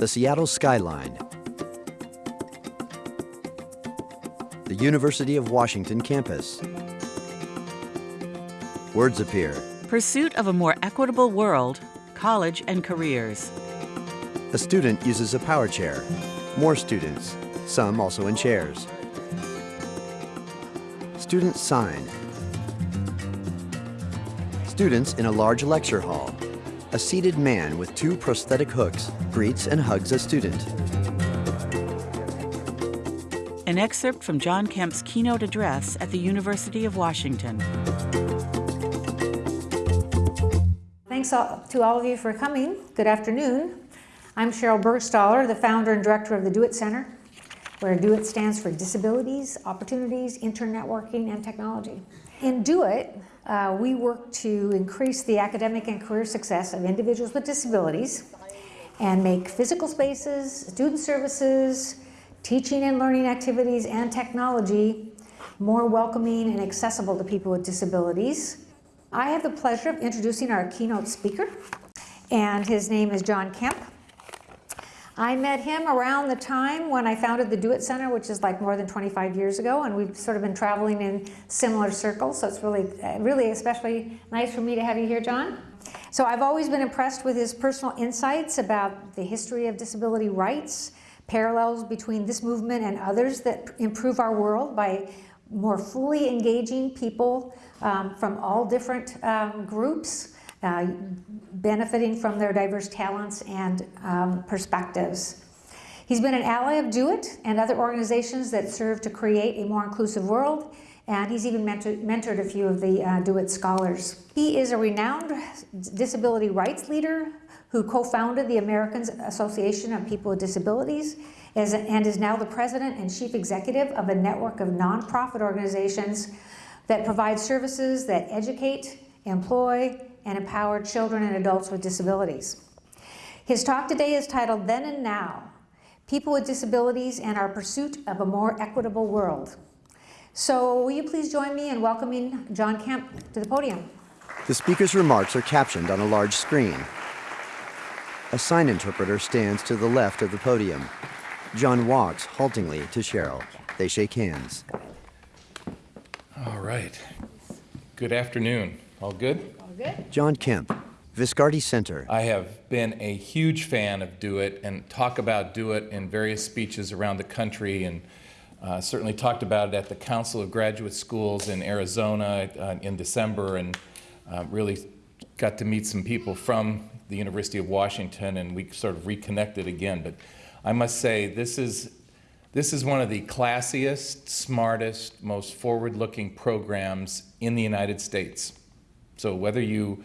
the Seattle skyline, the University of Washington campus. Words appear. Pursuit of a more equitable world, college and careers. A student uses a power chair. More students, some also in chairs. Students sign. Students in a large lecture hall. A seated man with two prosthetic hooks greets and hugs a student. An excerpt from John Kemp's keynote address at the University of Washington. Thanks all, to all of you for coming. Good afternoon. I'm Sheryl Burgstahler, the founder and director of the Do It Center, where Do It stands for Disabilities, Opportunities, Internetworking, and Technology. In Do It, uh, we work to increase the academic and career success of individuals with disabilities and make physical spaces, student services, teaching and learning activities, and technology more welcoming and accessible to people with disabilities. I have the pleasure of introducing our keynote speaker, and his name is John Kemp. I met him around the time when I founded the Do It Center, which is like more than 25 years ago, and we've sort of been traveling in similar circles, so it's really, really especially nice for me to have you here, John. So I've always been impressed with his personal insights about the history of disability rights, parallels between this movement and others that improve our world by more fully engaging people um, from all different um, groups, uh, benefiting from their diverse talents and um, perspectives. He's been an ally of Do and other organizations that serve to create a more inclusive world, and he's even mentored, mentored a few of the uh, Do It scholars. He is a renowned disability rights leader who co-founded the American Association of People with Disabilities and is now the president and chief executive of a network of nonprofit organizations that provide services that educate, employ, and empower children and adults with disabilities. His talk today is titled Then and Now, People with Disabilities and Our Pursuit of a More Equitable World. So will you please join me in welcoming John Kemp to the podium? The speaker's remarks are captioned on a large screen. A sign interpreter stands to the left of the podium. John walks haltingly to Sheryl. They shake hands. All right. Good afternoon. All good? Good. John Kemp, Viscardi Center. I have been a huge fan of Do It and talk about Do It in various speeches around the country and uh, certainly talked about it at the Council of Graduate Schools in Arizona uh, in December and uh, really got to meet some people from the University of Washington and we sort of reconnected again. But I must say, this is, this is one of the classiest, smartest, most forward-looking programs in the United States. So whether you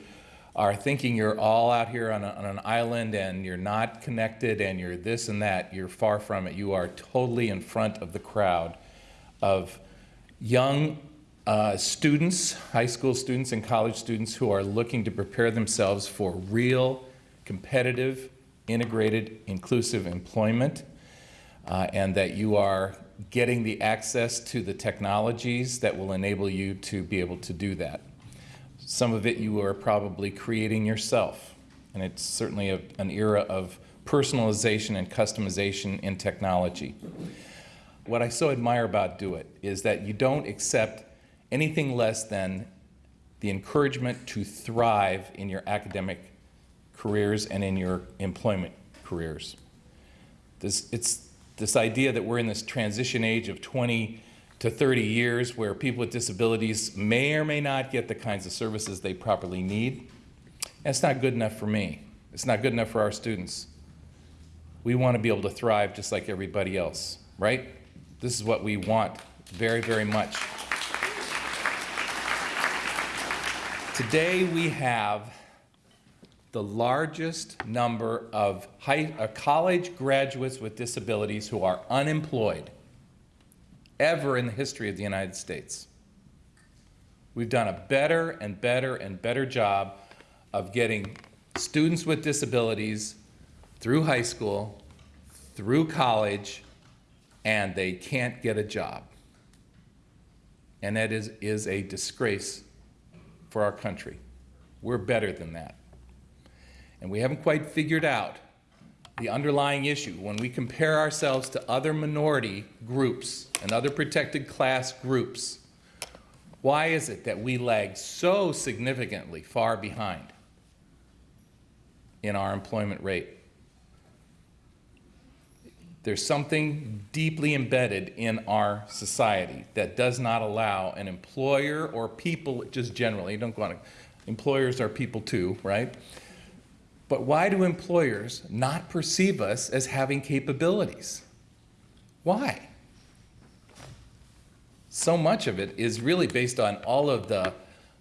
are thinking you're all out here on, a, on, an island and you're not connected and you're this and that, you're far from it. You are totally in front of the crowd of young uh, students, high school students and college students who are looking to prepare themselves for real, competitive, integrated, inclusive employment, uh, and that you are getting the access to the technologies that will enable you to be able to do that. Some of it you are probably creating yourself. And it's certainly a, an era of personalization and customization in technology. What I so admire about Do It is that you don't accept anything less than the encouragement to thrive in your academic careers and in your employment careers. This, it's this idea that we're in this transition age of 20 to 30 years where people with disabilities may or may not get the kinds of services they properly need. That's not good enough for me. It's not good enough for our students. We want to be able to thrive just like everybody else, right? This is what we want very, very much. Today we have the largest number of high, uh, college graduates with disabilities who are unemployed ever in the history of the United States. We've done a better and better and better job of getting students with disabilities through high school, through college, and they can't get a job. And that is, is a disgrace for our country. We're better than that. And we haven't quite figured out the underlying issue, when we compare ourselves to other minority groups and other protected class groups, why is it that we lag so significantly far behind in our employment rate? There's something deeply embedded in our society that does not allow an employer or people, just generally, don't go on, employers are people too, right? But why do employers not perceive us as having capabilities? Why? So much of it is really based on all of the,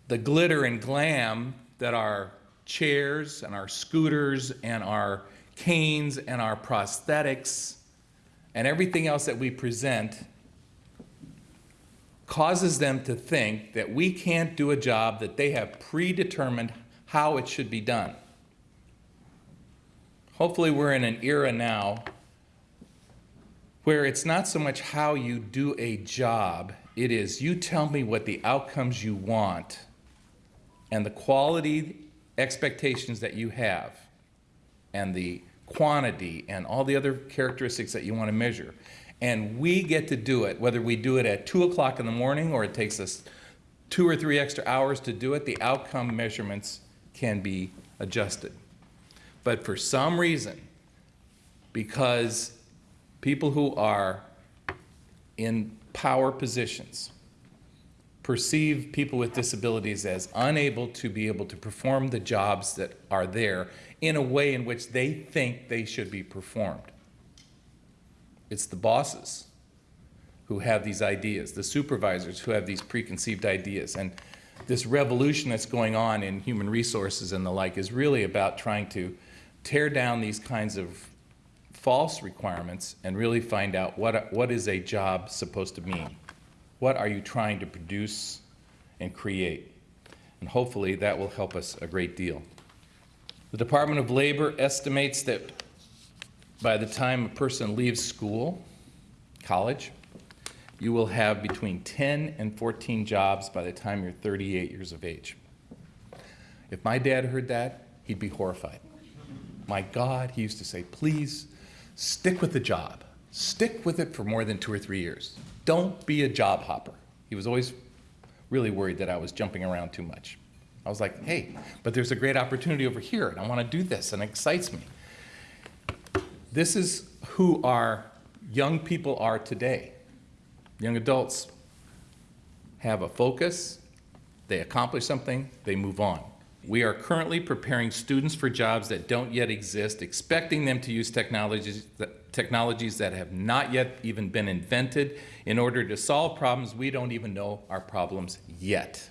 the glitter and glam that our chairs and our scooters and our canes and our prosthetics and everything else that we present causes them to think that we can't do a job that they have predetermined how it should be done. Hopefully we're in an era now where it's not so much how you do a job, it is you tell me what the outcomes you want and the quality expectations that you have and the quantity, and all the other characteristics that you want to measure. And we get to do it, whether we do it at 2 o'clock in the morning or it takes us two or three extra hours to do it, the outcome measurements can be adjusted. But for some reason, because people who are in power positions perceive people with disabilities as unable to be able to perform the jobs that are there in a way in which they think they should be performed. It's the bosses who have these ideas, the supervisors who have these preconceived ideas. And this revolution that's going on in human resources and the like is really about trying to tear down these kinds of false requirements and really find out what, what is a job supposed to mean. What are you trying to produce and create? And hopefully that will help us a great deal. The Department of Labor estimates that by the time a person leaves school, college, you will have between 10 and 14 jobs by the time you're 38 years of age. If my dad heard that, he'd be horrified. My God, he used to say, please stick with the job. Stick with it for more than two or three years. Don't be a job hopper. He was always really worried that I was jumping around too much. I was like, hey, but there's a great opportunity over here, and I want to do this, and it excites me. This is who our young people are today. Young adults have a focus, they accomplish something, they move on. We are currently preparing students for jobs that don't yet exist, expecting them to use technologies that, technologies that have not yet even been invented in order to solve problems we don't even know are problems yet.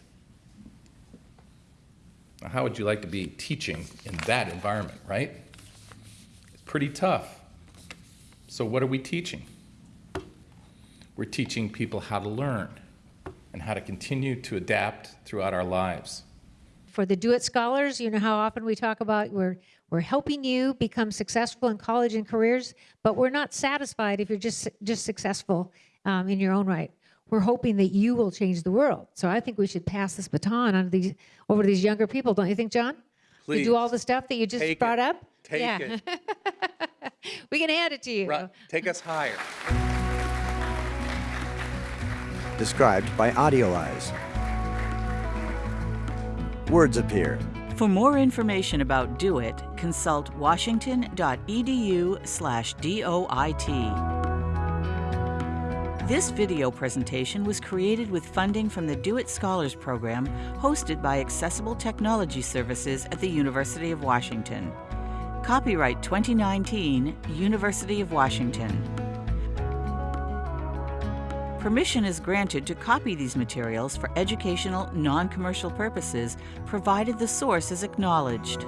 Now, how would you like to be teaching in that environment, right? It's pretty tough. So what are we teaching? We're teaching people how to learn and how to continue to adapt throughout our lives. For the Do It Scholars, you know how often we talk about we're, we're helping you become successful in college and careers, but we're not satisfied if you're just, just successful um, in your own right we're hoping that you will change the world. So I think we should pass this baton on to these over to these younger people, don't you think, John? Please. You do all the stuff that you just Take brought it. up? Take yeah. it. we can hand it to you. Right. Take us higher. Described by AudioEyes. Words appear. For more information about Do It, consult washington.edu slash DOIT. This video presentation was created with funding from the Do It Scholars Program hosted by Accessible Technology Services at the University of Washington. Copyright 2019, University of Washington. Permission is granted to copy these materials for educational, non-commercial purposes, provided the source is acknowledged.